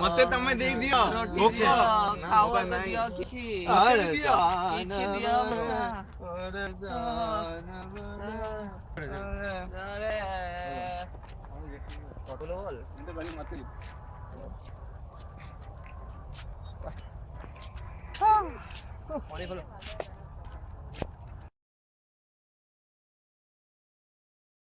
मते के तमे देख दियो। भूख तो। खाओ एक दियो किछि अरे दियो किछि दियो अरे जान। अरे। अरे। फ़ोटो लो बोल। इते बनी मते 啊！往里头。